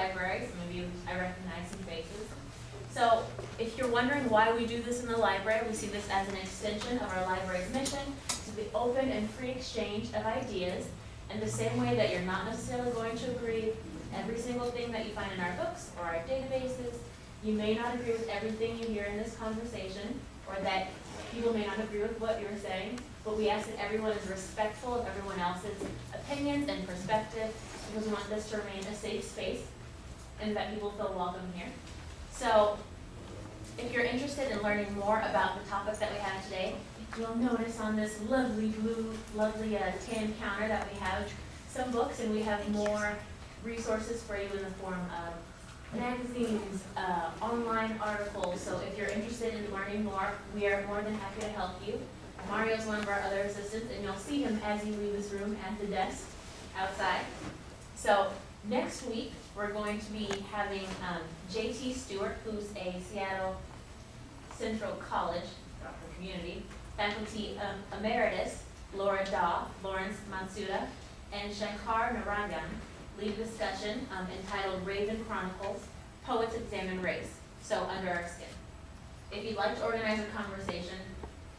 library, some of you, I recognize some faces. So if you're wondering why we do this in the library, we see this as an extension of our library's mission to the open and free exchange of ideas in the same way that you're not necessarily going to agree with every single thing that you find in our books or our databases. You may not agree with everything you hear in this conversation, or that people may not agree with what you're saying, but we ask that everyone is respectful of everyone else's opinions and perspective, because we want this to remain a safe space and that people feel welcome here. So if you're interested in learning more about the topics that we have today, you'll notice on this lovely blue, lovely uh, tan counter that we have some books and we have more resources for you in the form of magazines, uh, online articles. So if you're interested in learning more, we are more than happy to help you. Mario is one of our other assistants and you'll see him as you leave this room at the desk outside. So next week, we're going to be having um, JT Stewart, who's a Seattle Central College, community, faculty um, emeritus, Laura Da', Lawrence Matsuda, and Shankar Narayan lead a discussion um, entitled Raven Chronicles, Poets Examine Race, so Under Our Skin. If you'd like to organize a conversation,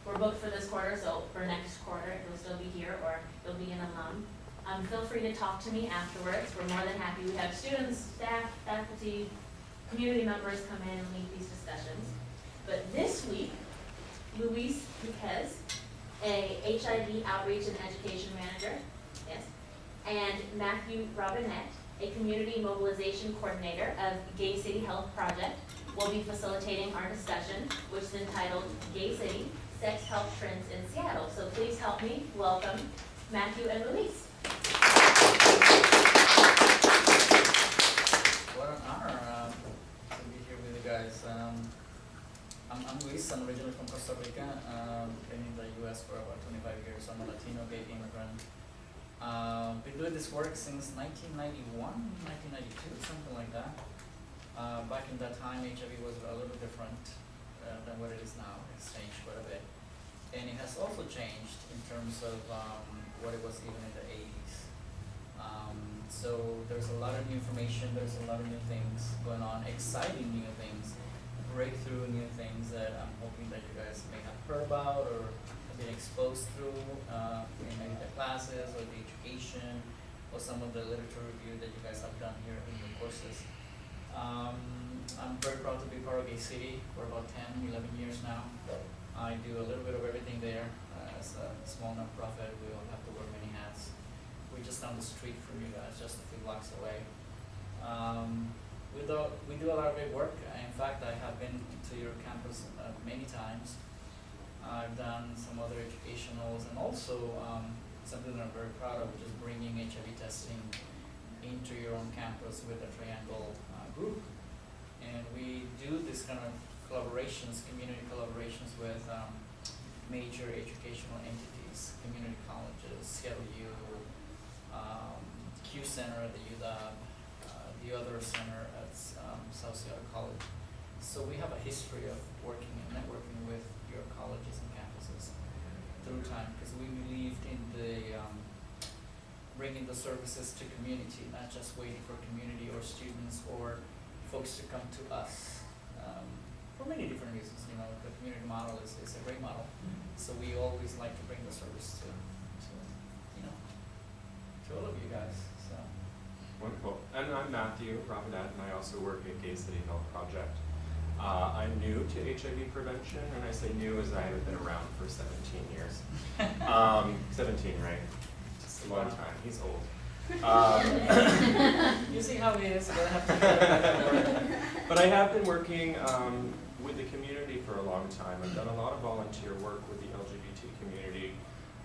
we're booked for this quarter, so for next quarter, you'll still be here, or you'll be an alum. Um, feel free to talk to me afterwards. We're more than happy. We have students, staff, faculty, community members come in and lead these discussions. But this week, Luis Piquez, a HIV outreach and education manager, yes, and Matthew Robinette, a community mobilization coordinator of Gay City Health Project, will be facilitating our discussion, which is entitled Gay City, Sex Health Trends in Seattle. So please help me welcome Matthew and Luis. What an honor um, to be here with you guys. Um, I'm, I'm Luis, I'm originally from Costa Rica, um, been in the US for about 25 years. I'm a Latino gay immigrant. Um, been doing this work since 1991, 1992, something like that. Uh, back in that time, HIV was a little different uh, than what it is now. It's changed quite a bit. And it has also changed in terms of um, what it was even in the 80s. Um, so there's a lot of new information, there's a lot of new things going on, exciting new things, breakthrough new things that I'm hoping that you guys may have heard about or have been exposed through uh, in maybe the classes or the education or some of the literature review that you guys have done here in your courses. Um, I'm very proud to be part of Gay City for about 10, 11 years now. I do a little bit of everything there. Uh, as a small nonprofit, we all have to wear many hats. We're just down the street from you guys, just a few blocks away. Um, we do, we do a lot of great work. In fact, I have been to your campus uh, many times. I've done some other educationals and also um, something that I'm very proud of, which is bringing HIV testing into your own campus with a triangle uh, group. And we do this kind of collaborations, community collaborations with um, major educational entities, community colleges, Seattle U, um, Q Center at the UW, uh, the other center at um, South Seattle College. So we have a history of working and networking with your colleges and campuses through time because we believed in the um, bringing the services to community, not just waiting for community or students or folks to come to us. Um, for many different reasons, you know, the community model is, is a great model. So we always like to bring the service to, to, you know, to all of you guys, so. Wonderful. And I'm Matthew Robinette, and I also work at Gay City Health Project. Uh, I'm new to HIV prevention, and I say new as I have been around for 17 years. Um, 17, right? Just a long time. He's old. Um, You see how it is, gonna have to go back to work. but I have been working um, with the community for a long time. I've done a lot of volunteer work with the LGBT community.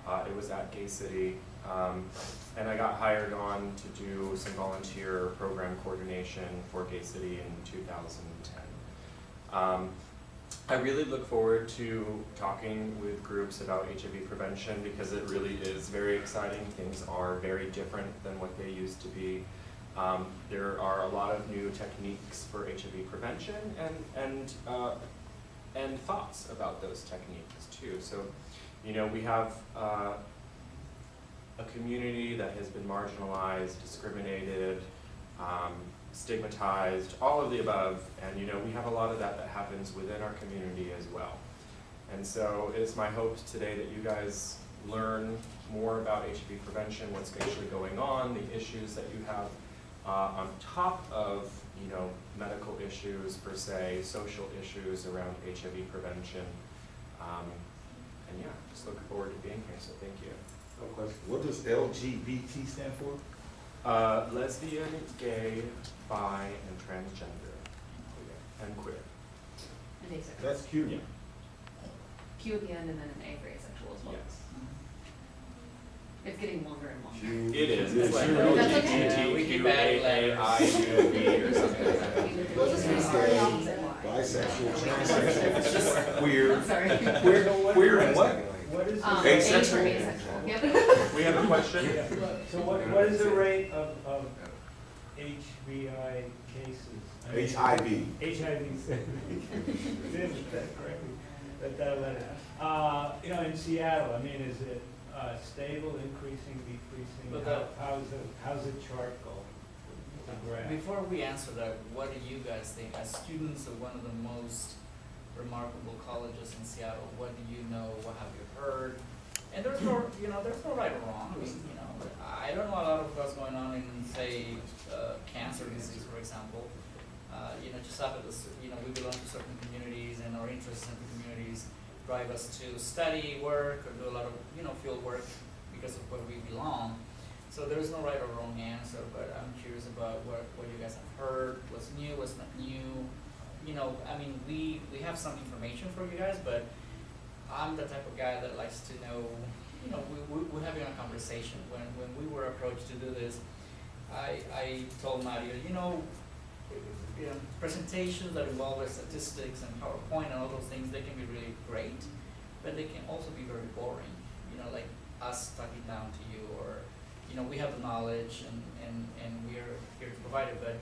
Uh, it was at Gay City, um, and I got hired on to do some volunteer program coordination for Gay City in 2010. Um, I really look forward to talking with groups about HIV prevention because it really is very exciting. Things are very different than what they used to be. Um, there are a lot of new techniques for HIV prevention and, and, uh, and thoughts about those techniques too. So, you know, we have uh, a community that has been marginalized, discriminated, um, stigmatized, all of the above, and you know, we have a lot of that that happens within our community as well. And so it's my hope today that you guys learn more about HIV prevention, what's actually going on, the issues that you have uh, on top of, you know, medical issues per se, social issues around HIV prevention. Um, and yeah, just looking forward to being here, so thank you. No question. What does LGBT stand for? Uh, lesbian, gay, bi, and transgender, and queer. And asexual. That's cute. Yeah. Q at the end and then an A for asexual as well. Yes. It's getting longer and longer. It is, it's like cute. That's okay. Yeah, we keep LGBTQ, adding letters. AAIUB or something like that. We'll just restart the opposite Y. Bisexual, transsexual, queer, I'm sorry. queer, queer and what? What is Um, the, A Asexual. asexual, yep. We have a question? so what, what is the rate of, of HBI cases? I mean, HIV. HIV. Did that correctly, that, that letter. Uh, you know, in Seattle, I mean, is it, uh, stable, increasing, decreasing? But How, that- how's the, how's the chart go? The graph? Before we answer that, what do you guys think, as students of one of the most remarkable colleges in Seattle, what do you know, what have you heard? And there's no, you know, there's no right or wrong, I mean, you know, I don't know a lot of what's going on in, say, uh, cancer disease, for example. Uh, you know, just happen to, s- you know, we belong to certain communities and our interests in the communities drive us to study, work, or do a lot of, you know, field work because of where we belong. So there's no right or wrong answer, but I'm curious about what, what you guys have heard, what's new, what's not new. You know, I mean, we, we have some information for you guys, but I'm the type of guy that likes to know, you know, we, we, we're having a conversation. When, when we were approached to do this, I, I told Mario, you know, you know, presentations that involve statistics and PowerPoint and all those things, they can be really great, but they can also be very boring. You know, like us talking down to you, or you know, we have the knowledge and and and we are here to provide it, but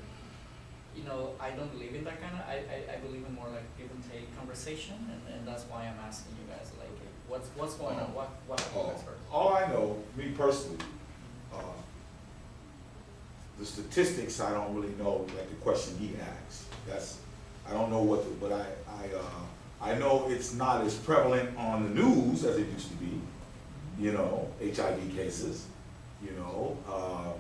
you know, I don't believe in that kind of. I, I, I believe in more like give and take conversation, and, and that's why I'm asking you guys, like, what's what's going on? What what have you guys heard? All I know, me personally, uh, the statistics, I don't really know, like the question he asked. That's, I don't know what the, but I, I, uh, I know it's not as prevalent on the news as it used to be, you know, HIV cases, you know, uh,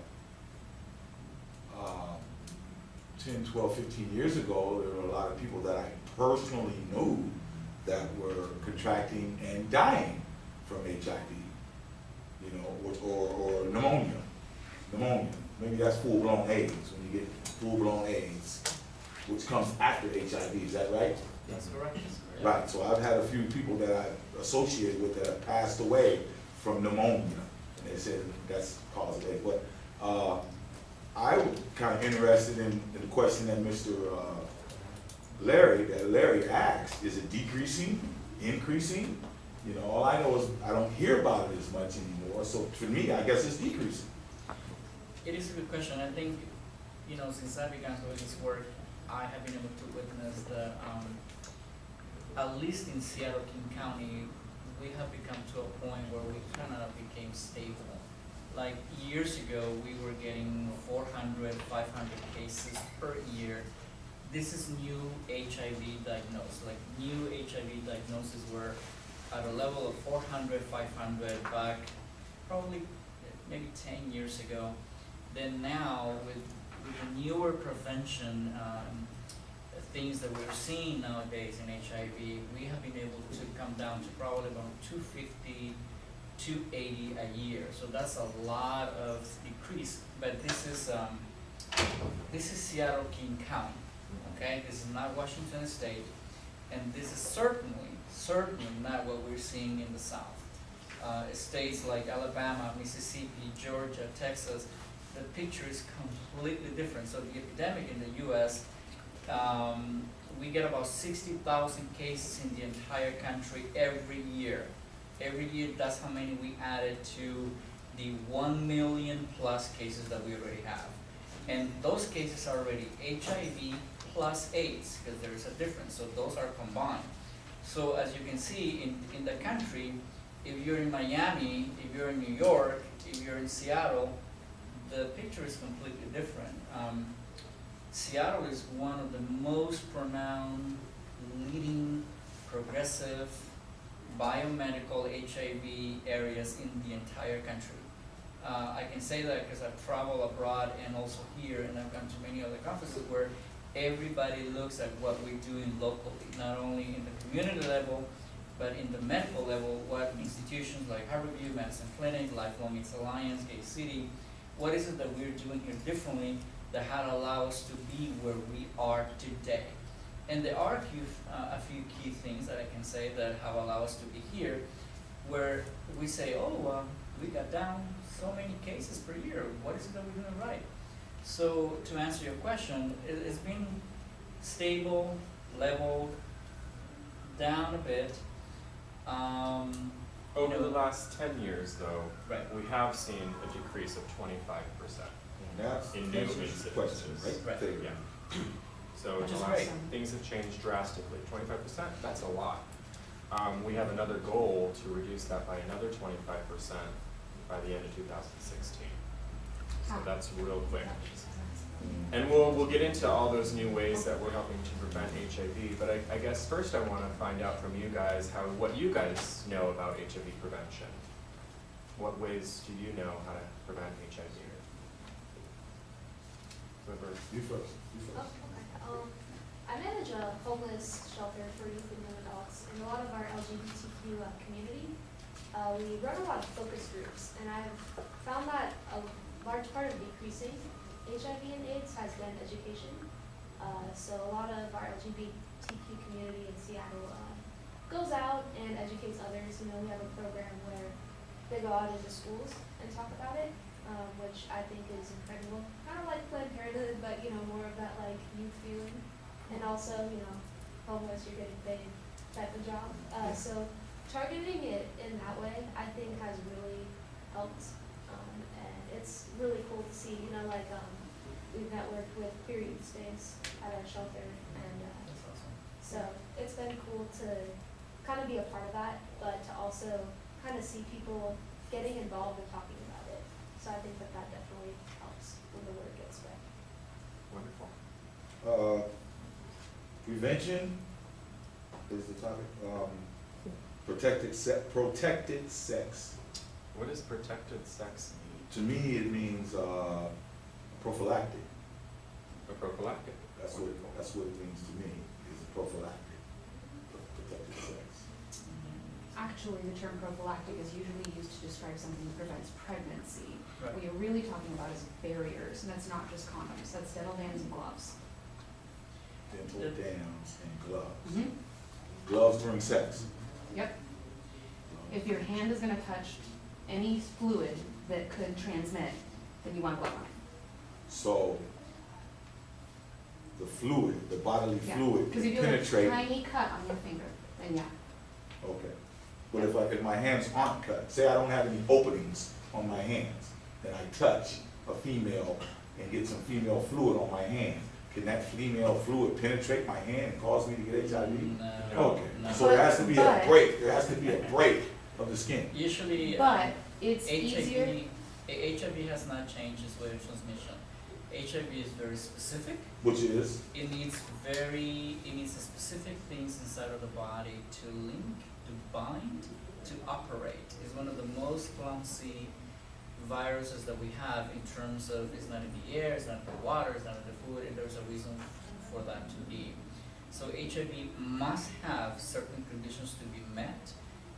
10, 12, 15 years ago, there were a lot of people that I personally knew that were contracting and dying from HIV, you know, or, or, or pneumonia, pneumonia. Maybe that's full-blown AIDS, when you get full-blown AIDS, which comes after HIV, is that right? That's correct. Right, so I've had a few people that I've associated with that have passed away from pneumonia, and they said that's cause of it, but, uh, I was kinda interested in, in the question that Mr. uh, Larry, that Larry asked, is it decreasing, increasing? You know, all I know is, I don't hear about it as much anymore, so for me, I guess it's decreasing. It is a good question. I think, you know, since I began doing this work, I have been able to witness the, um, at least in Seattle, King County, we have become to a point where we kind of became stable. Like years ago, we were getting 400, 500 cases per year. This is new HIV diagnosis, like new HIV diagnoses were at a level of 400, 500 back probably maybe 10 years ago. Then now, with, with the newer prevention um, things that we're seeing nowadays in HIV, we have been able to come down to probably about 250, 280 a year. So that's a lot of decrease. But this is um, this is Seattle King County, okay? This is not Washington State, and this is certainly certainly not what we're seeing in the South uh, states like Alabama, Mississippi, Georgia, Texas, the picture is completely different. So the epidemic in the U.S., um, we get about 60,000 cases in the entire country every year. Every year, that's how many we added to the 1 million plus cases that we already have. And those cases are already HIV plus AIDS, because there is a difference, so those are combined. So as you can see, in, in the country, if you're in Miami, if you're in New York, if you're in Seattle, the picture is completely different. Um, Seattle is one of the most pronounced, leading, progressive, biomedical HIV areas in the entire country. Uh, I can say that because I've traveled abroad and also here, and I've gone to many other conferences where everybody looks at what we're doing locally, not only in the community level, but in the medical level, what institutions like Harborview, Madison Clinic, Lifelong AIDS Alliance, Gay City, what is it that we're doing here differently that had allowed us to be where we are today? And there are a few, uh, a few key things that I can say that have allowed us to be here, where we say, oh, um, we got down so many cases per year, what is it that we're doing right? So to answer your question, it, it's been stable, leveled, down a bit. Um, you Over the last ten years, though, Right. we have seen a decrease of twenty-five percent. That's, In new that's your question, right? Right. Yeah. So in the last, great. things have changed drastically, twenty-five percent, that's a lot. Um, we have another goal to reduce that by another twenty-five percent by the end of two thousand sixteen. So that's real quick. And we'll, we'll get into all those new ways that we're helping to prevent HIV, but I, I guess first I wanna find out from you guys how, what you guys know about HIV prevention. What ways do you know how to prevent HIV? Whoever, You first, you first. Um, I manage a homeless shelter for youth and young adults in a lot of our LGBTQ uh, community. Uh, we run a lot of focus groups, and I've found that a large part of decreasing HIV and AIDS has been education. Uh, so a lot of our LGBTQ community in Seattle uh, goes out and educates others. You know, we have a program where they go out into schools and talk about it, um, which I think is incredible. Kind of like Planned Parenthood, but you know, more of that like youth feeling, and also you know, homeless, you're getting paid type of job. Uh, so targeting it in that way, I think, has really helped, um, and it's really cool to see. You know, like um, we've networked with period stays at our shelter, and uh, awesome. so it's been cool to kind of be a part of that, but to also kind of see people getting involved and talking. So I think that that definitely helps when the word gets spread. wonderful. Uh, prevention is the topic, um, protected se- protected sex. What does protected sex mean? To me, it means, uh, prophylactic. A prophylactic? That's what, that's what it means to me, is a prophylactic, protected sex. Actually, the term prophylactic is usually used to describe something that prevents pregnancy. Right. What you're really talking about is barriers, and that's not just condoms, that's dental dams and gloves. Dental Yep. dams and gloves. Mm-hmm. Gloves during sex. Yep. If your hand is gonna touch any fluid that could transmit, then you want a glove on it. So, the fluid, the bodily Yeah. fluid Because can if you have a penetrate. tiny cut on your finger, then yeah. Okay. But if I, if my hands aren't cut, say I don't have any openings on my hands, and I touch a female and get some female fluid on my hand, can that female fluid penetrate my hand and cause me to get HIV? No, Okay, no. so there has to be a But- break, there has to be a break of the skin. Usually, um, But it's easier, HIV, A- HIV has not changed its way of transmission. HIV is very specific. Which is, It needs very, it needs specific things inside of the body to link, to bind, to operate. It's one of the most clumsy viruses that we have in terms of it's not in the air, it's not in the water, it's not in the food, and there's a reason for that to be. So HIV must have certain conditions to be met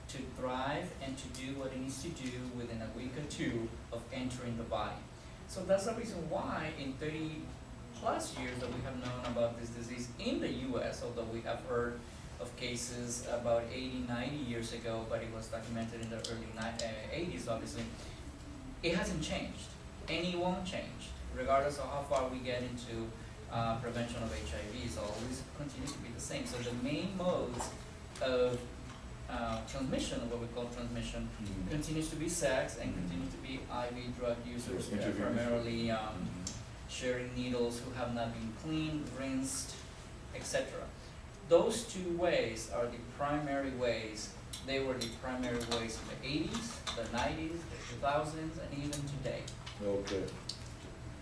to thrive and to do what it needs to do within a week or two of entering the body. So that's the reason why in thirty plus years that we have known about this disease in the US, although we have heard of cases about 80, 90 years ago, but it was documented in the early ni- uh, 80s, obviously, it hasn't changed, and it won't change, regardless of how far we get into uh, prevention of HIV, it's always continues to be the same. So the main modes of uh, transmission, what we call transmission, continues to be sex and continues to be IV drug users, primarily um, sharing needles who have not been cleaned, rinsed, etc. Those two ways are the primary ways. They were the primary ways in the 80s, the 90s, the 2000s, and even today. okay.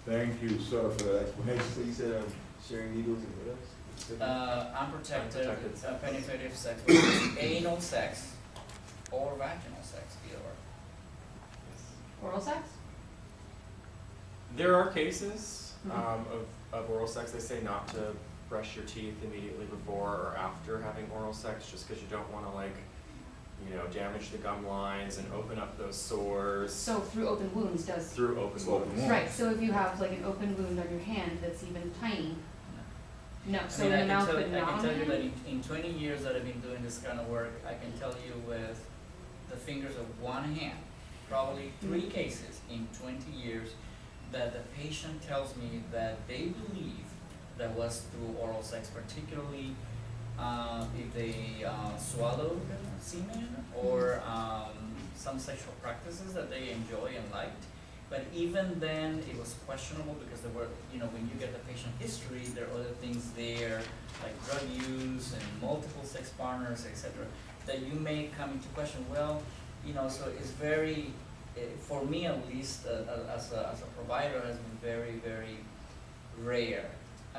Thank you, sir, for that explanation. So you said, um, sharing needles and what else? Uh, unprotected, Unprotected uh, penetrative sex, which is anal sex or vaginal sex, either or. Oral sex? There are cases Mhm. um, of, of oral sex. They say not to brush your teeth immediately before or after having oral sex, just because you don't want to like, you know, damage the gum lines and open up those sores So through open wounds does, through open Open wounds. wounds. right, so if you have like an open wound on your hand that's even tiny, no, I so mean, in I the can mouth tell, but I can tell you that in, in twenty years that I've been doing this kind of work, I can tell you with the fingers of one hand, probably three Mm. cases in twenty years, that the patient tells me that they believe that was through oral sex, particularly uh, if they uh, swallowed semen or um, some sexual practices that they enjoy and liked. But even then, it was questionable because there were, you know, when you get the patient history, there are other things there, like drug use and multiple sex partners, etc., that you may come into question, well, you know, so it's very, eh, for me at least, uh, uh, as a, as a provider, has been very, very rare.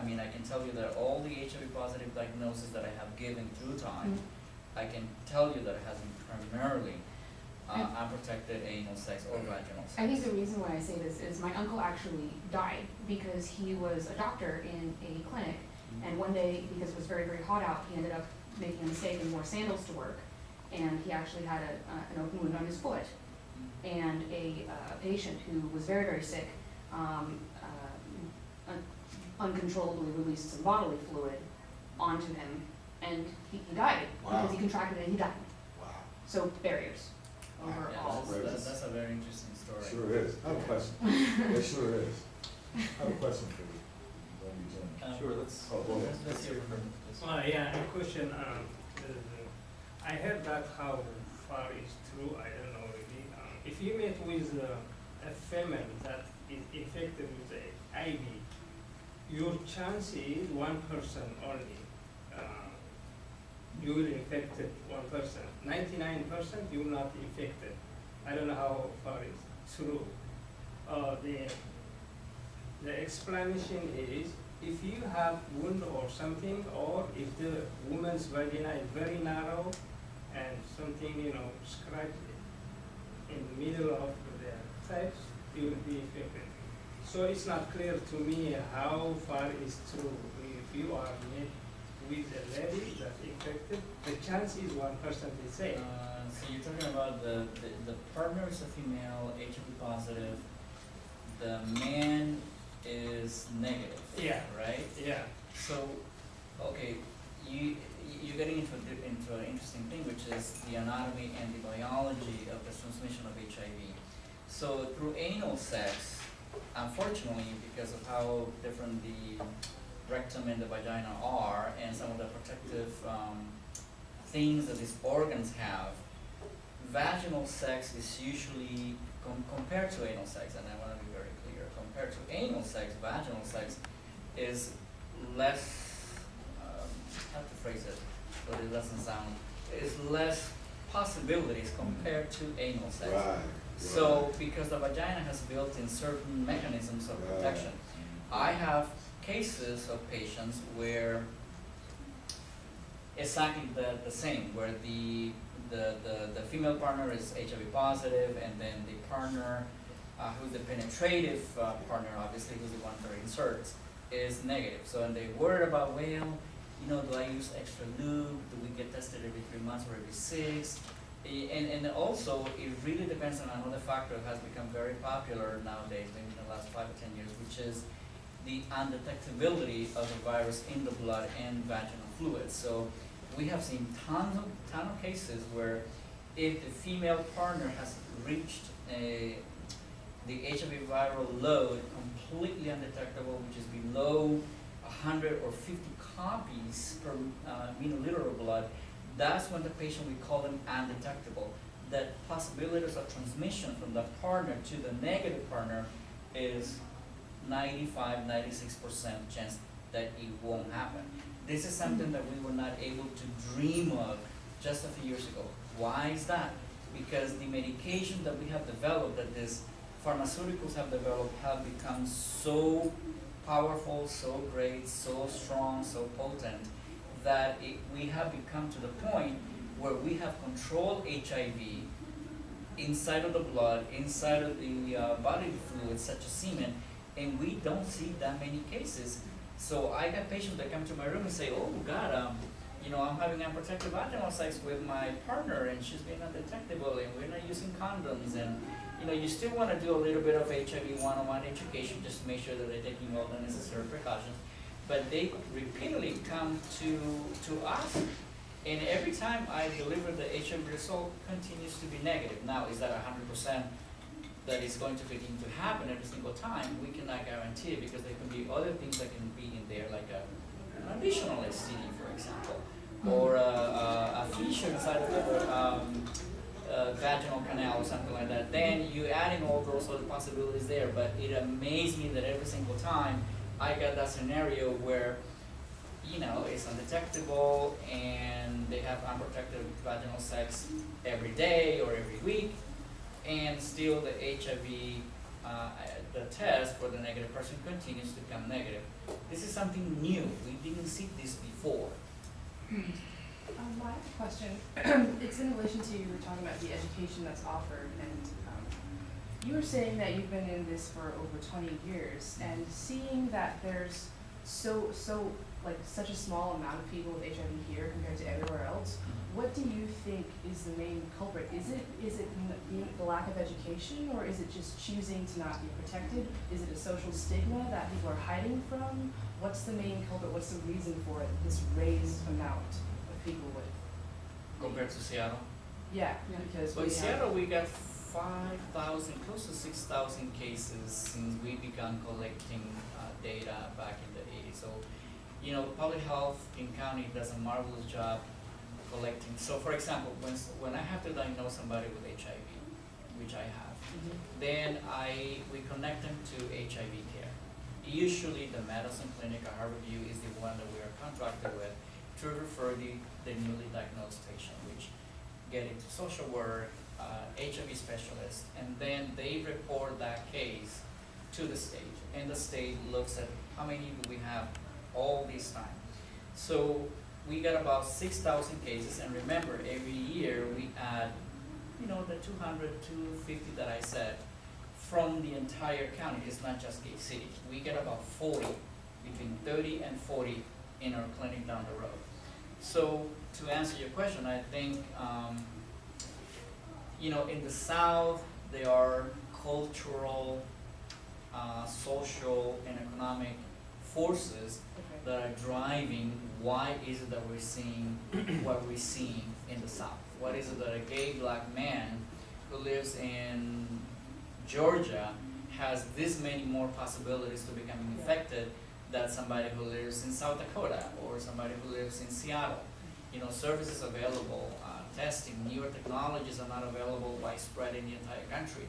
I mean, I can tell you that all the HIV positive diagnoses that I have given through time, Mhm. I can tell you that it has been primarily uh, unprotected anal sex or vaginal sex. I think the reason why I say this is my uncle actually died because he was a doctor in a clinic and one day, because it was very, very hot out, he ended up making a mistake and wore sandals to work. And he actually had a, uh, an open wound on his foot. And a, uh, patient who was very, very sick, um, uncontrollably released some bodily fluid onto him. And he, he died because he contracted it and he died. Wow. So barriers Wow. over Yeah, all. that's, that's, that's a very interesting story. Sure is. I have a question. It sure is. I have a question for you. When you join. Um, Sure, let's. Oh, well. Let's, let's hear from this. Uh, yeah, a question, um, uh, I heard that how far is true, I don't know really. Um, if you meet with uh, a female that is infected with a IB, your chance is one person only. Uh, you will infect one person. Ninety-nine percent you will not infected. I don't know how far is true. Uh, the the explanation is if you have wound or something, or if the woman's vagina is very narrow and something, you know, scratched in the middle of the pipes, you will be infected. So it's not clear to me how far is true. If you are met with a lady that's infected, the chance is one percent the same. Uh, so you're talking about the, the, the partner is a female, HIV positive, the man is negative, Yeah. right? Yeah. So, okay, you, you're getting into a, into an interesting thing, which is the anatomy and the biology of the transmission of HIV. So through anal sex, unfortunately, because of how different the rectum and the vagina are, and some of the protective, um, things that these organs have, vaginal sex is usually, com- compared to anal sex, and I wanna be very clear, compared to anal sex, vaginal sex is less, um, how to phrase it, but it doesn't sound, is less possibilities compared to anal sex. Right. So, because the vagina has built in certain mechanisms of protection, I have cases of patients where exactly the, the same, where the, the, the, the female partner is HIV positive, and then the partner, uh, who's the penetrative, uh, partner, obviously, who's the one that inserts, is negative. So, and they worry about, well, you know, do I use extra lube, do we get tested every three months or every six? And, and also, it really depends on another factor that has become very popular nowadays, maybe in the last five or ten years, which is the undetectability of the virus in the blood and vaginal fluid. So we have seen tons of, ton of cases where if the female partner has reached a, the HIV viral load completely undetectable, which is below hundred or fifty copies per uh, milliliter of blood, that's when the patient, we call them undetectable. The possibilities of transmission from the partner to the negative partner is 95, 96 percent chance that it won't happen. This is something that we were not able to dream of just a few years ago. Why is that? Because the medication that we have developed that these pharmaceuticals have developed have become so powerful, so great, so strong, so potent, that it, we have become to the point where we have controlled HIV inside of the blood, inside of the uh, bodily fluids such as semen, and we don't see that many cases. So I got patients that come to my room and say, oh God, um, you know, I'm having unprotected vaginal sex with my partner and she's being undetectable and we're not using condoms and, you know, you still wanna do a little bit of HIV one-on-one education just to make sure that they're taking all the necessary precautions. But they repeatedly come to, to us and every time I deliver the HIV result continues to be negative. Now, is that hundred percent that is going to begin to happen every single time? We cannot guarantee it because there can be other things that can be in there, like a, an additional STD, for example, or a, a, a fissure inside of the um, uh, vaginal canal or something like that. Then you add in all those other possibilities there. But it amazed me that every single time I got that scenario where you know, it's undetectable and they have unprotected vaginal sex every day or every week, and still the HIV, uh, the test for the negative person continues to come negative. This is something new. We didn't see this before. Um, well, I have a question. it's in relation to you were talking about the education that's offered, and um, you were saying that you've been in this for over 20 years, and seeing that there's so so like such a small amount of people with HIV here compared to everywhere else, mm-hmm. what do you think is the main culprit? Is it is it the lack of education, or is it just choosing to not be protected? Is it a social stigma that people are hiding from? What's the main culprit? What's the reason for it, this raised amount of people with? Compared to Seattle. Yeah, because So we in. Seattle, we got five thousand, close to six thousand cases since we began collecting uh, data back in the eighties. So, you know, public health in county does a marvelous job collecting. So for example, when, when I have to diagnose somebody with HIV, which I have, Mhm. then I, we connect them to HIV care. Usually the Madison clinic at Harborview is the one that we are contracted with to refer the, the newly diagnosed patient, which get into social work, uh, HIV specialist, and then they report that case to the state. And the state looks at how many do we have all this time. So we got about six thousand cases, and remember, every year we add, you know, the 200, 250 that I said, from the entire county, it's not just Gay City. We get about forty, between thirty and forty in our clinic down the road. So to answer your question, I think, um, you know, in the south, there are cultural, uh, social and economic forces Okay. that are driving why is it that we're seeing what we're seeing in the South? What is it that a gay black man who lives in Georgia has this many more possibilities to becoming infected than somebody who lives in South Dakota or somebody who lives in Seattle? You know, services available, testing, newer technologies are not available widespread in the entire country.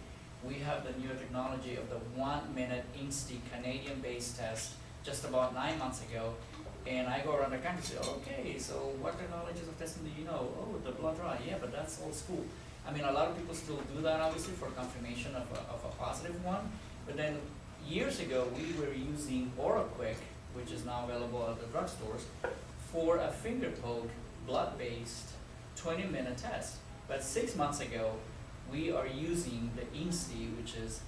We have the newer technology of the one-minute Insti Canadian-based test just about nine months ago, and I go around the country and say, okay, so what technologies of testing do you know? Oh, the blood draw, yeah, but that's old school. I mean, a lot of people still do that obviously for confirmation of a, of a positive one, but then years ago, we were using OraQuick, which is now available at the drugstores, for a finger poke, blood-based, twenty-minute test. But six months ago, we are using the INSTI, which is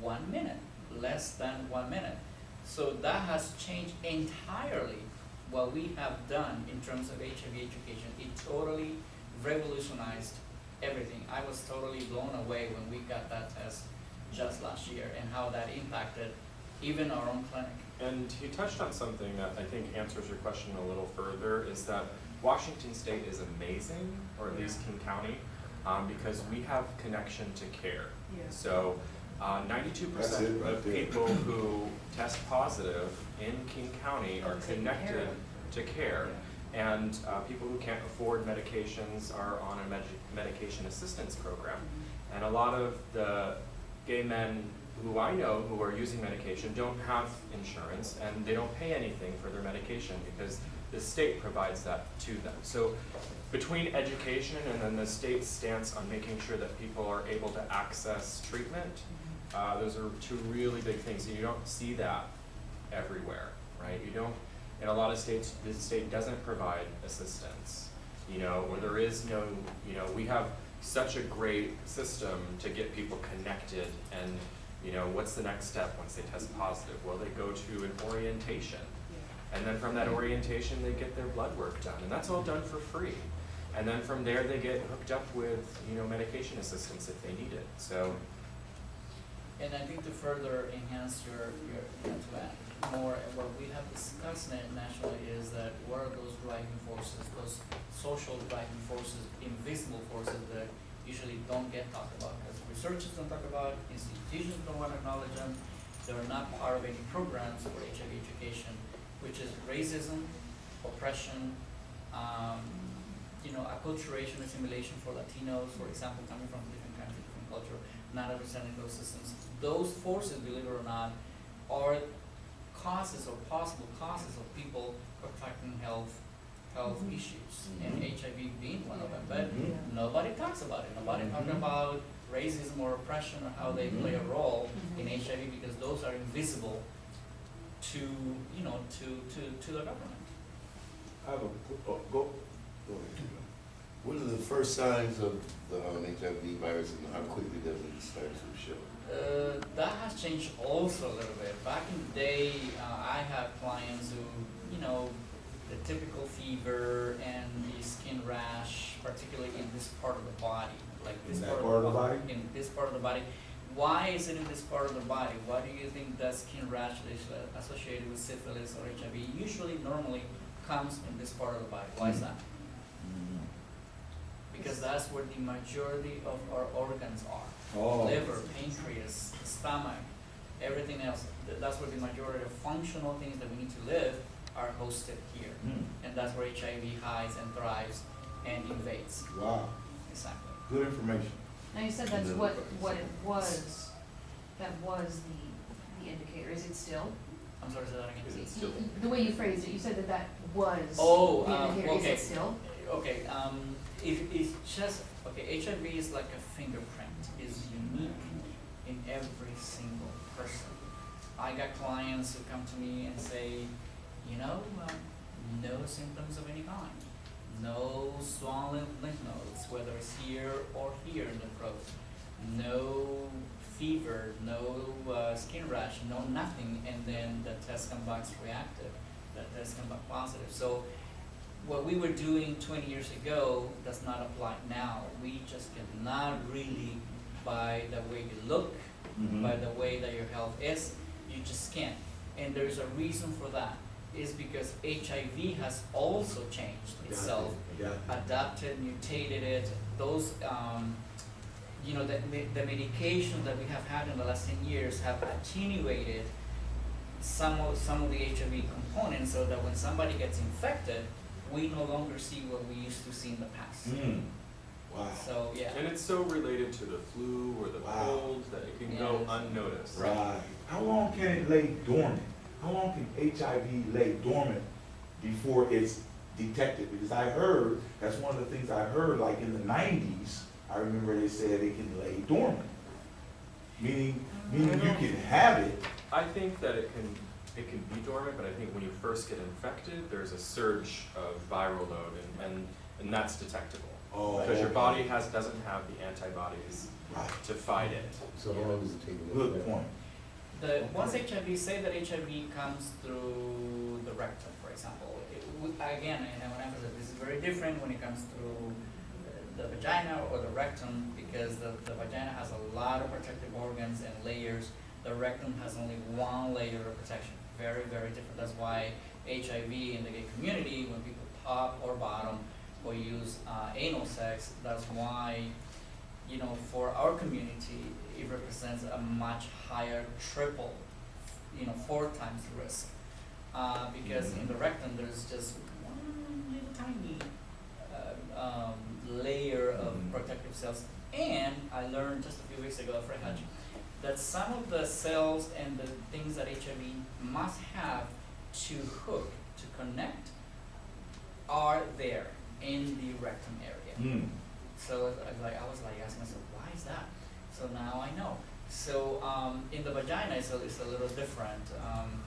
one minute, less than one minute. So that has changed entirely what we have done in terms of HIV education. It totally revolutionized everything. I was totally blown away when we got that test just last year and how that impacted even our own clinic. And you touched on something that I think answers your question a little further, is that Washington State is amazing, or at least King County, um, because we have connection to care. Yeah. So, uh, ninety-two That's percent it right of there. people who test positive in King County are Are care connected to care. And, uh, people who can't afford medications are on a med- medication assistance program. And a lot of the gay men who I know who are using medication don't have insurance and they don't pay anything for their medication because the state provides that to them. So between education and then the state's stance on making sure that people are able to access treatment, Uh, those are two really big things, and you don't see that everywhere, right? You don't, in a lot of states, the state doesn't provide assistance, you know, or there is no, you know, we have such a great system to get people connected and, you know, what's the next step once they test positive? Well, they go to an orientation. And then from that orientation, they get their blood work done, and that's all done for free. And then from there, they get hooked up with, you know, medication assistance if they need it, so. And I think to further enhance your, your, you to add more, what we have discussed na- nationally is that what are those driving forces, those social driving forces, invisible forces that usually don't get talked about, because researchers don't talk about, institutions don't wanna acknowledge them, they're not part of any programs for HIV education, which is racism, oppression, um, you know, acculturation, assimilation for Latinos, for example, coming from different countries, different culture, not understanding those systems. Those forces, believe it or not, are causes or possible causes of people contracting health, health Mhm. issues, and Mhm. HIV being one of them, but Mhm. nobody talks about it, nobody talking Mhm. about racism or oppression or how they play a role in Mhm. HIV because those are invisible to, you know, to, to, to the government. I have a, oh, go, go ahead. What are the first signs of the um, HIV virus and how quickly does it start to show? Uh, that has changed also a little bit. Back in the day, uh, I had clients who, you know, the typical fever and the skin rash, particularly in this part of the body, like this In that part, part of the bo- body? In this part of the body. Why is it in this part of the body? Why do you think that skin rash is uh, associated with syphilis or HIV? Usually, normally comes in this part of the body. Why is that? Because that's where the majority of our organs are Oh. liver, pancreas, stomach, everything else. That's where the majority of functional things that we need to live are hosted here. Hmm. And that's where HIV hides and thrives and invades. Wow, Exactly. good information. Now you said that's what, what it was, that was the, the indicator, is it still? I'm sorry, say that again. Is it still? The way you phrased it, you said that that was Oh, the um, indicator, is okay. it still? Okay, um, it, it's just, okay, HIV is like a fingerprint, is unique in every single person. I got clients who come to me and say, you know, um, no symptoms of any kind. No swollen lymph nodes, whether it's here or here in the throat. No fever, no uh, skin rash, no nothing, and then the test comes back reactive, the test comes back positive. So what we were doing twenty years ago does not apply now. We just cannot really, by the way you look, Mhm. by the way that your health is, you just can't. And there's a reason for that, is because HIV has also changed itself, Yeah. adapted, mutated it, those, um, you know, the, the, the medication that we have had in the last ten years have attenuated some of, some of the HIV components so that when somebody gets infected, we no longer see what we used to see in the past. Hmm. Wow. So, yeah. And it's so related to the flu or the Wow. cold that it can go unnoticed. Right. How long can it lay dormant? How long can HIV lay dormant before it's detected? Because I heard, that's one of the things I heard, like in the nineties, I remember they said it can lay dormant. Meaning, meaning you can have it, I think that it can, it can be dormant, but I think when you first get infected, there's a surge of viral load and, and, and that's detectable. Oh, Because your body has, doesn't have the antibodies right, to fight it. So how long does it take? to good get point. The, once HIV, say that HIV comes through the rectum, for example, again, I want to emphasize, this is very different when it comes through the vagina or the rectum, because the, the vagina has a lot of protective organs and layers. The rectum has only one layer of protection, very, very different. That's why HIV in the gay community, when people top or bottom or use uh, anal sex, that's why you know, for our community, it represents a much higher triple, you know, four times risk. Uh, because in the rectum, there's just one little tiny uh, um, layer of Mhm. protective cells. And I learned just a few weeks ago, Fred Hutch, that some of the cells and the things that HIV must have to hook, to connect, are there in the rectum area. Hmm. So I was like, I was like asking myself, why is that? So now I know. So um, in the vagina, it's a, it's a little different. Um,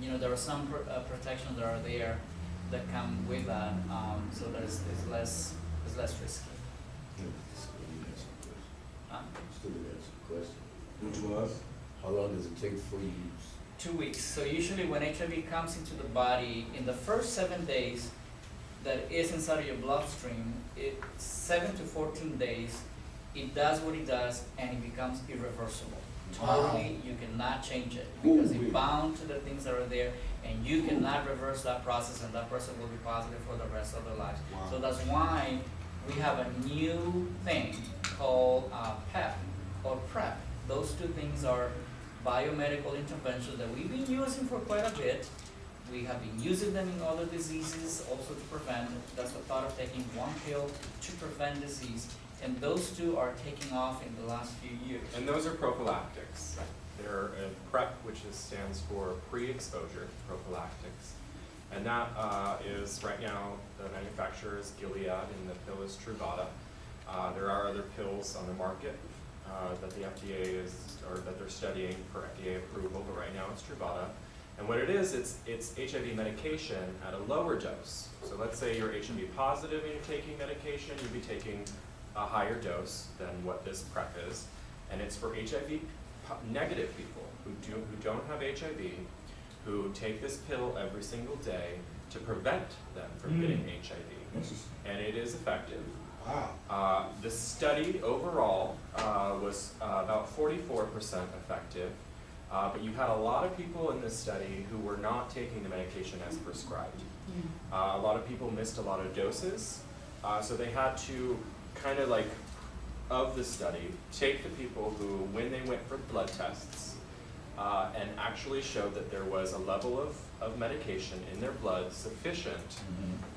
you know, there are some pr- uh, protections that are there that come with that, um, so there's it's less it's less risky. Still didn't answer the question. Um, Still didn't answer the question. Which was? How long does it take for you use? two weeks. So usually when HIV comes into the body, in the first seven days that is inside of your bloodstream, it seven to fourteen days, it does what it does and it becomes irreversible. Wow. Totally, you cannot change it because Ooh-wee. it bound to the things that are there and you cannot reverse that process and that person will be positive for the rest of their lives. Wow. So that's why we have a new thing called uh, PEP or PrEP. Those two things are biomedical interventions that we've been using for quite a bit. We have been using them in other diseases also to prevent. That's the thought of taking one pill to prevent disease. And those two are taking off in the last few years. And those are prophylactics. They're a PrEP, which is, stands for pre-exposure prophylactics. And that uh, is, right now, the manufacturer is Gilead and the pill is Truvada. Uh, there are other pills on the market uh, that the FDA is, or that they're studying for FDA approval, but right now it's Truvada. And what it is, it's, it's HIV medication at a lower dose. So let's say you're HIV positive and you're taking medication, you'd be taking a higher dose than what this PrEP is. And it's for HIV negative people who do, who don't have HIV, who take this pill every single day to prevent them from Mm. getting HIV. And it is effective. Wow. Uh, the study overall uh, was uh, about 44% effective, uh, but you had a lot of people in this study who were not taking the medication as prescribed. Uh, a lot of people missed a lot of doses, uh, so they had to kind of like, of the study, take the people who, when they went for blood tests, uh, and actually showed that there was a level of, of medication in their blood sufficient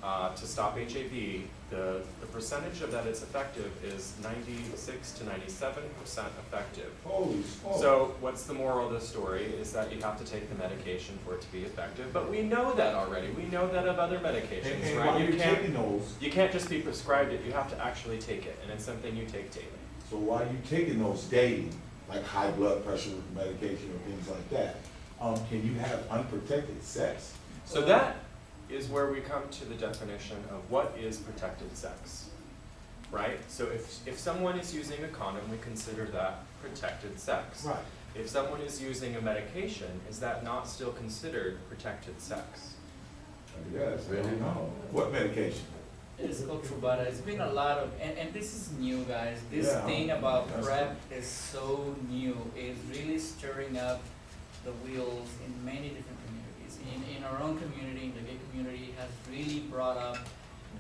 uh, to stop HIV, the, the percentage of that it's effective is ninety-six to ninety-seven percent effective. Holy. So what's the moral of the story is that you have to take the medication for it to be effective, but we know that already, we know that of other medications, and right? You can't, those, you can't just be prescribed it, you have to actually take it, and it's something you take daily. so why are you're taking those daily, like high blood pressure medication or things like that, um, can you have unprotected sex? So that is where we come to the definition of what is protected sex, right? So if, if someone is using a condom, we consider that protected sex. Right. If someone is using a medication, is that not still considered protected sex? Yes, really, no. What medication? It's called Truvada. It's been a lot of, and, and this is new, guys. This Yeah, thing about that's PrEP is so new. It's really stirring up the wheels in many different communities. In, in our own community, in the gay community, has really brought up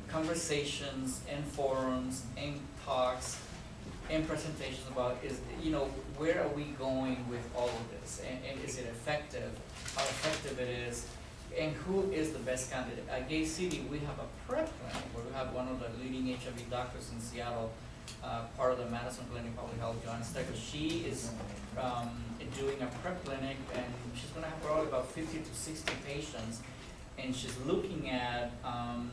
conversations and forums and talks and presentations about is, you know, where are we going with all of this? And, and is it effective? How effective it is? And who is the best candidate? At Gay City, we have a prep clinic where we have one of the leading HIV doctors in Seattle, uh, part of the Madison Clinic Public Health, Joanna Stekler. She is um, doing a prep clinic and she's gonna have probably about fifty to sixty patients. And she's looking at, um,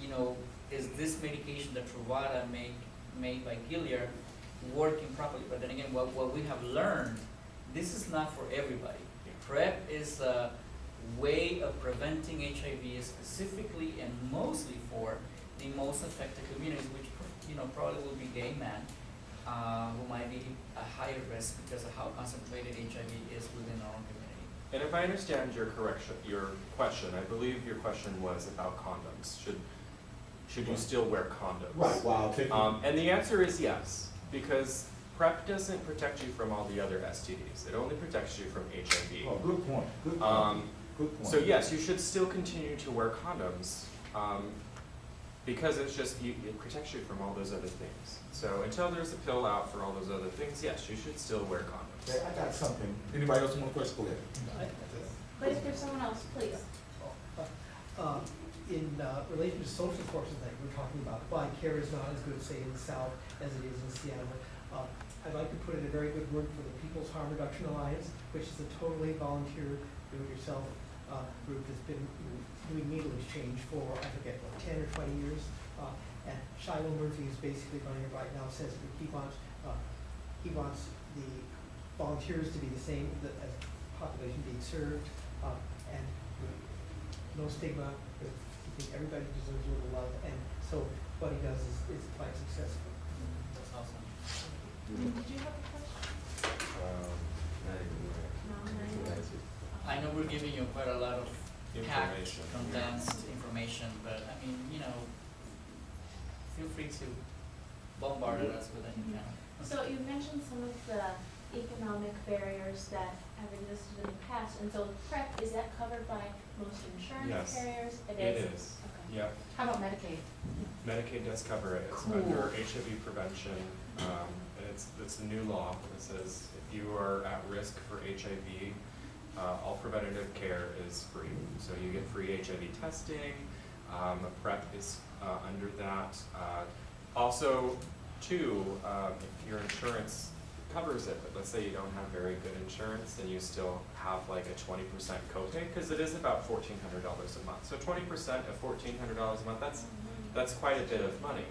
you know, is this medication, that Truvada made, made by Gilead, working properly? But then again, what, what we have learned, this is not for everybody. PrEP is a way of preventing HIV specifically and mostly for the most affected communities, which, you know, probably will be gay men, uh, who might be a higher risk because of how concentrated HIV is within our own community. And if I understand your correction, your question, I believe your question was about condoms. Should, should you still wear condoms? Right, while taking. Um, and the answer is yes, because PrEP doesn't protect you from all the other STDs. It only protects you from HIV. Oh, good point, good point, Um, good point. so yes, you should still continue to wear condoms, um, because it's just, you, it protects you from all those other things. So until there's a pill out for all those other things, yes, you should still wear condoms. Okay, I got something. Anybody else want a question? Go ahead. But if there's someone else, please. Um, in uh, relation to social forces that we're talking about, why care is not as good, say, in the South as it is in Seattle. Uh, I'd like to put in a very good word for the People's Harm Reduction Alliance, which is a totally volunteer, do-it-yourself uh, group that's been doing needle exchange for, I forget, what, ten or twenty years. Uh, And Shilo Murphy is basically running it right now, says that he wants, uh, he wants the volunteers to be the same, the, as population being served, uh, and no stigma, but I think everybody deserves a little love, and so what he does is, is quite successful. That's awesome. Did you have a question? Um, not even right. I know we're giving you quite a lot of packed, Information. condensed information, but I mean, you know, feel free to bombard us with any kind of. So you mentioned some of the economic barriers that have existed in the past, and so PrEP, is that covered by most insurance Yes, carriers? It is, Okay. yeah. How about Medicaid? Medicaid does cover it, it's Cool. under HIV prevention, um, and it's, it's a new law that says if you are at risk for HIV, uh, all preventative care is free. So you get free HIV testing, um, PrEP is, uh, under that. Uh, also, too, um, if your insurance covers it, but let's say you don't have very good insurance, then you still have like a twenty percent copay, cause it is about fourteen hundred dollars a month. So twenty percent of fourteen hundred dollars a month, that's that's quite a bit of money.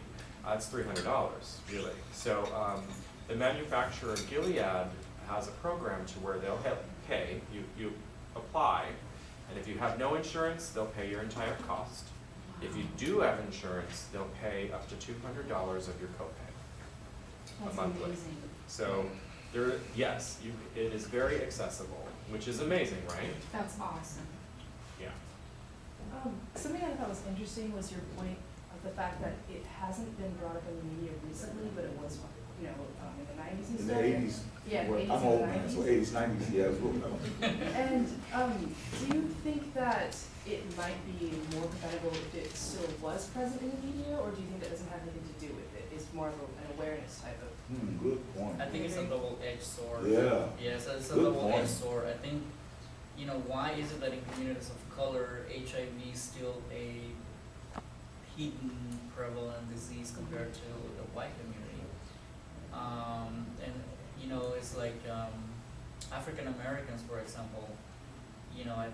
Uh, it's three hundred dollars, really. So, um, the manufacturer Gilead has a program to where they'll help pay, you, you apply, and if you have no insurance, they'll pay your entire cost. If you do have insurance, they'll pay up to two hundred dollars of your copay. That's monthly. amazing. So, there, yes, you, it is very accessible, which is amazing, right? That's awesome. Yeah. Um, something I thought was interesting was your point of the fact that it hasn't been brought up in the media recently, but it was, you know, um, in the nineties and In the eighties, Yeah, well, 80s I'm and old man, so eighties, nineties, yeah, it's real, no. And, um, do you think that it might be more preventable if it still was present in the media, or do you think that doesn't have anything to do with it? It's more of a- an awareness type of, Hmm, good point. I think it's a double-edged sword. Yeah. Yes, it's a Good double-edged point. sword. I think, you know, why is it that in communities of color, HIV is still a hidden prevalent disease compared to the white community? Um, and, you know, it's like, um, African Americans, for example, you know, I,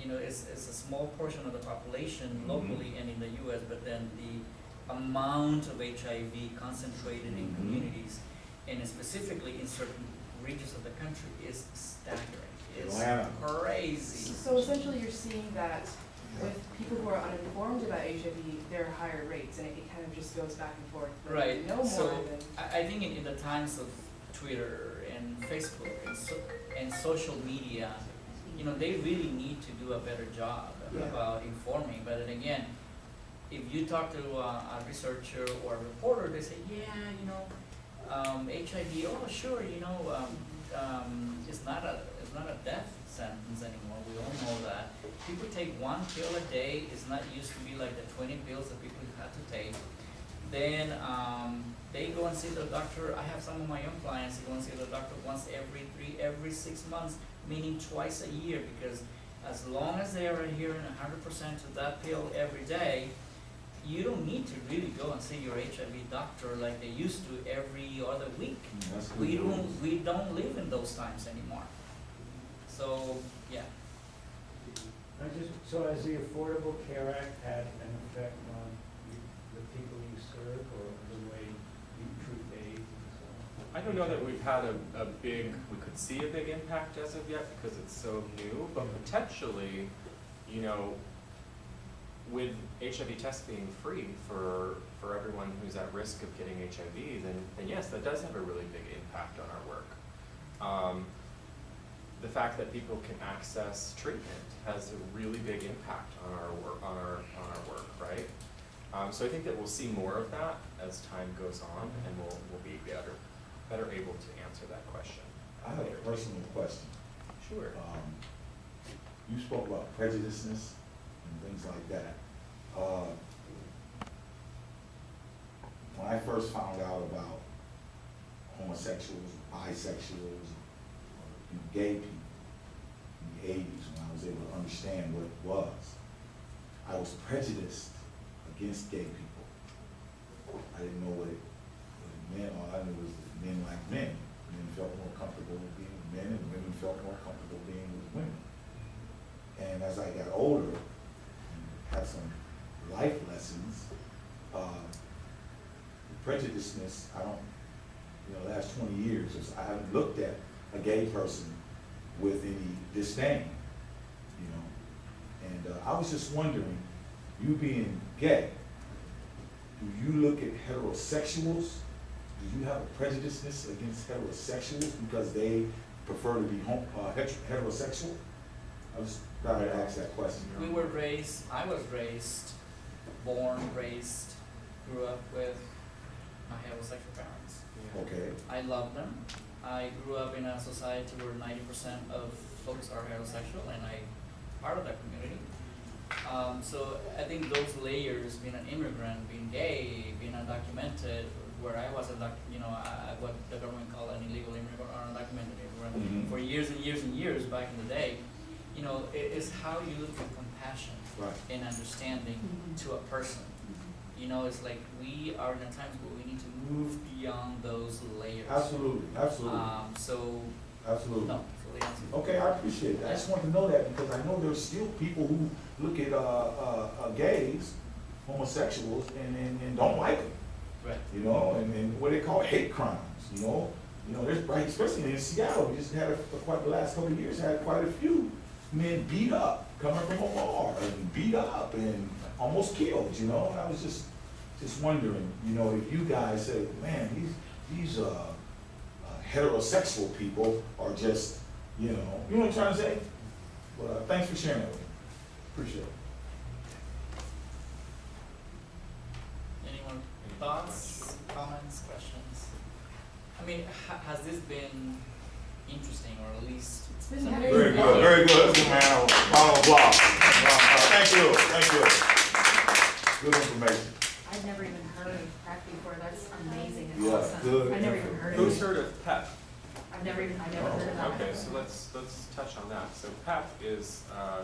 you know, it's, it's a small portion of the population Mhm. locally and in the US, but then the amount of HIV concentrated in Mhm. communities and specifically in certain regions of the country is staggering. It's Atlanta. crazy. so essentially you're seeing that with people who are uninformed about HIV, there are higher rates, and it, it kind of just goes back and forth. Right, you know more so than. I, I think in, in the times of Twitter and Facebook and so, and social media, you know, they really need to do a better job Yeah. about informing, but then again, if you talk to a, a researcher or a reporter, they say, yeah, you know, um, HIV, oh, sure, you know, um, um, it's not a, it's not a death sentence anymore, we all know that. People take one pill a day, it's not used to be like the twenty pills that people had to take. Then, um, they go and see the doctor, I have some of my own clients, who go and see the doctor once every three, every six months, meaning twice a year, because as long as they are adhering hundred percent to that pill every day, you don't need to really go and see your HIV doctor like they used to every other week. Mm, that's We don't, we don't live in those times anymore. So, yeah, I just, so has the Affordable Care Act had an effect on the people you serve or the way you treat AIDS and so on? I don't know that we've had a, a big, we could see a big impact as of yet because it's so new, but potentially, you know, with HIV tests being free for, for everyone who's at risk of getting HIV, then, then yes, that does have a really big impact on our work. Um, the fact that people can access treatment has a really big impact on our work, on our, on our work, right? Um, so I think that we'll see more of that as time goes on, and we'll, we'll be better, better able to answer that question. I have a personal question. Sure. Um, you spoke about prejudiceness and things like that. Uh, when I first found out about homosexuals, bisexuals, or you know, gay people in the eighties, when I was able to understand what it was, I was prejudiced against gay people. I didn't know what it, what it meant, all I knew was men like men. Men felt more comfortable being with men, and women felt more comfortable being with women. And as I got older and had some life lessons, uh, prejudiceness, I don't, you know, the last twenty years, is- I haven't looked at a gay person with any disdain, you know? And uh, I was just wondering, you being gay, do you look at heterosexuals? Do you have a prejudice against heterosexuals because they prefer to be hom- uh, heterosexual? I just thought I'd ask that question. We were raised, I was raised, born, raised, grew up with my heterosexual parents. Okay, I love them. I grew up in a society where ninety percent of folks are heterosexual and I part of that community. Um, so I think those layers, being an immigrant, being gay, being undocumented, where I was a you know, I, I- what the government called an illegal immigrant or undocumented immigrant Mhm. for years and years and years back in the day, you know, it is how you look with compassion right. and understanding Mhm. to a person. You know, it's like we are in a times where we need to move beyond those layers. Absolutely, absolutely, Um, so, absolutely. no, so the answer. Okay, I appreciate it. I just want to know that because I know there's still people who look at, uh, uh, uh, gays, homosexuals, and, and, and don't like them, Right. you know, and, and what they call hate crimes, you know? You know, there's, right, especially in Seattle, we just had, a- for quite, the last couple of years, had quite a few men beat up, coming from a bar, and beat up and almost killed, you know? And I was just, just wondering, you know, if you guys say, man, these, these, uh, uh, heterosexual people are just, you know, you know what I'm trying to say? Well, uh, thanks for sharing that with me. Appreciate it. Anyone, thoughts, comments, questions? I mean, ha- has this been interesting or at least? It's been very Very good, very good. Let's give a man a round of applause. Thank you, thank you. Good information. I've never even heard of crack before, that's amazing and Yeah, awesome. good I've never even heard of Who's heard of PEP? I've never even, I've never heard of that. Okay, so let's, let's touch on that. So PEP is, uh,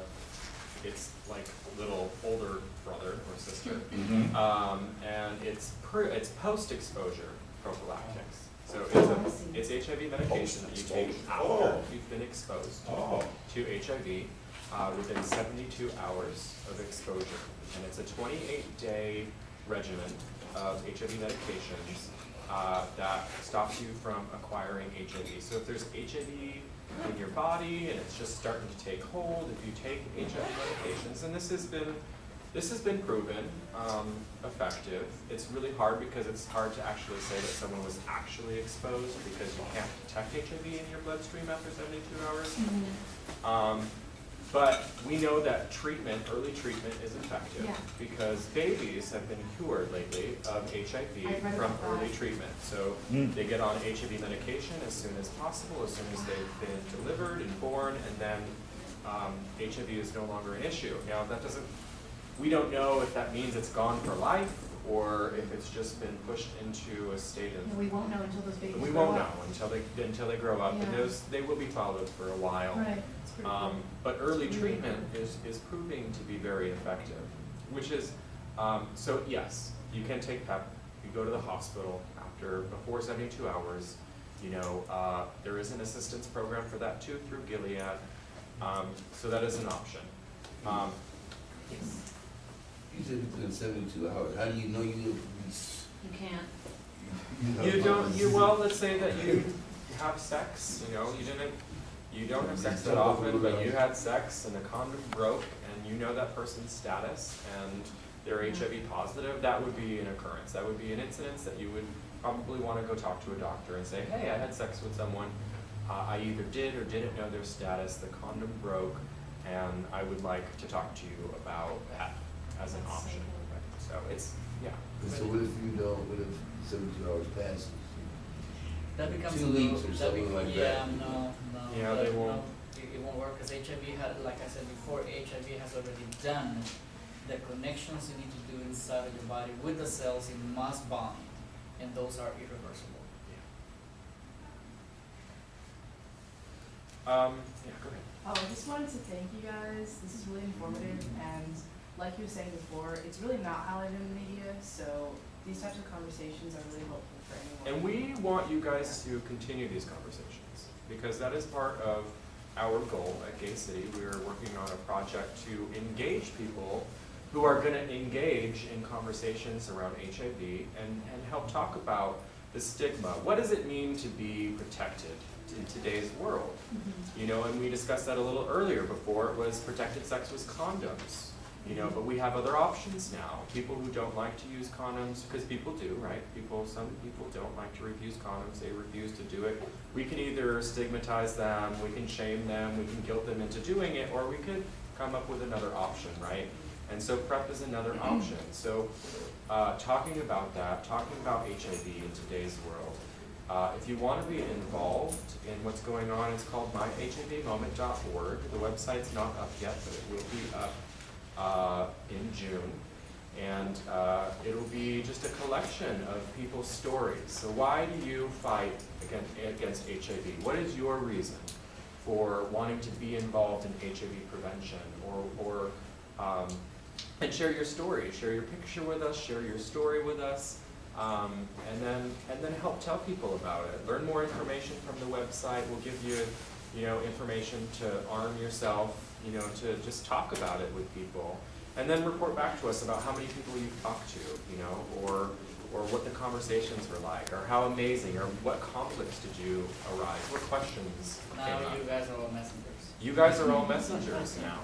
it's like a little older brother or sister. Mhm. Um, and it's per, it's post-exposure prophylactics. So it's Oh, I see. a, it's HIV medication that you take Post-exposure. after Oh. you've been exposed Oh, to HIV, uh, within seventy-two hours of exposure. And it's a twenty-eight day regimen of HIV medications, uh, that stops you from acquiring HIV. So if there's HIV in your body and it's just starting to take hold, if you take HIV medications, and this has been, this has been proven, um, effective. It's really hard because it's hard to actually say that someone was actually exposed because you can't detect HIV in your bloodstream after seventy-two hours. Mhm. Um, but we know that treatment, early treatment is effective Yeah. because babies have been cured lately of HIV from early that. treatment. So Mm. they get on HIV medication as soon as possible, as soon as they've been delivered and born, and then um, HIV is no longer an issue. Now, that doesn't, we don't know if that means it's gone for life or if it's just been pushed into a state of And we won't know until those babies we grow won't know until they, until they grow up, and Yeah. those, they will be followed for a while. Right, cool. Um, but early treatment is, is proving to be very effective, which is, um, so yes, you can take PEP, you go to the hospital after, before seventy-two hours. You know, uh, there is an assistance program for that too through Gilead, um, so that is an option. Um, You said within seventy-two hours, how do you know you, you, You can't. you You don't, you, well, let's say that you have sex, you know, you didn't, you don't have sex that often, but you had sex and the condom broke and you know that person's status and they're HIV positive, that would be an occurrence, that would be an incidence that you would probably wanna go talk to a doctor and say, hey, I had sex with someone, uh, I either did or didn't know their status, the condom broke, and I would like to talk to you about that as an option. cool. So it's, yeah. So what if you don't, what if seventy-two hours passes? That becomes a Two little, weeks or that something bec- like yeah, that. no, no. Yeah, that- they won't. no, It, it won't work, cause HIV had, like I said before, HIV has already done the connections you need to do inside of your body with the cells, it must bind, and those are irreversible. Um, yeah, go ahead. Oh, I just wanted to thank you guys. This is really informative and like you were saying before, it's really not highlighted in the media, so these types of conversations are really helpful for anyone. And we want you guys to continue these conversations, because that is part of our goal at Gay City. We are working on a project to engage people who are gonna engage in conversations around HIV and, and help talk about the stigma. What does it mean to be protected in today's world? Mm-hmm. You know, and we discussed that a little earlier. Before it was protected sex was condoms. You know, but we have other options now. People who don't like to use condoms, because people do, right? People, some people don't like to refuse condoms. They refuse to do it. We can either stigmatize them, we can shame them, we can guilt them into doing it, or we could come up with another option, right? And so PrEP is another option. So, uh, talking about that, talking about HIV in today's world, uh, if you want to be involved in what's going on, it's called myhivmoment.org. The website's not up yet, but it will be up uh, in June. And uh, it'll be just a collection of people's stories. So why do you fight against, against HIV? What is your reason for wanting to be involved in HIV prevention or, or um, and share your story, share your picture with us, share your story with us, um, and then and then help tell people about it. Learn more information from the website. We'll give you, you know, information to arm yourself, you know, to just talk about it with people, and then report back to us about how many people you've talked to, you know, or or what the conversations were like, or how amazing, or what conflicts did you arise, what questions Now came up. you guys are all messengers. You guys are all messengers now.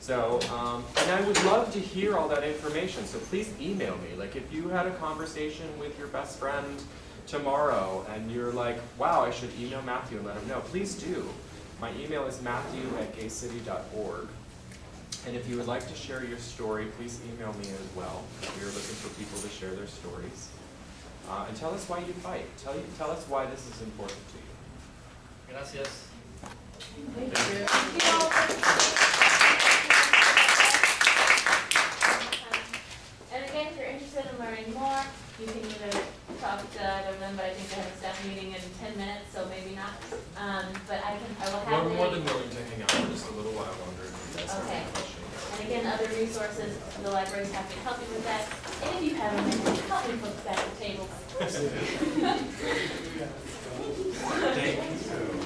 So, um, and I would love to hear all that information, so please email me. Like if you had a conversation with your best friend tomorrow and you're like, wow, I should email Matthew and let him know, please do. My email is matthew at gaycity.org. And if you would like to share your story, please email me as well. We're looking for people to share their stories. Uh, and tell us why you fight. Tell, you, tell us why this is important to you. Gracias. Thank you. And again, if you're interested in learning more, you can either talk to either of them, but I think they have a staff meeting in ten minutes, so maybe not. Um, but I can, I will have. We're more than willing to hang out for just a little while longer Okay. And again, other resources, the library's happy to help you with that. And if you have any copy books at the table. Thank you.